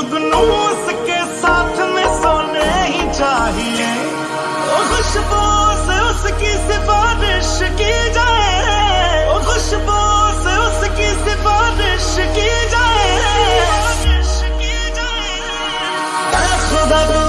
जुगनू उसके साथ में सोने ही चाहिए। ओ खुशबू से उसकी सिफारिश की जाए। ओ खुशबू से उसकी सिफारिश की जाए। की खुदा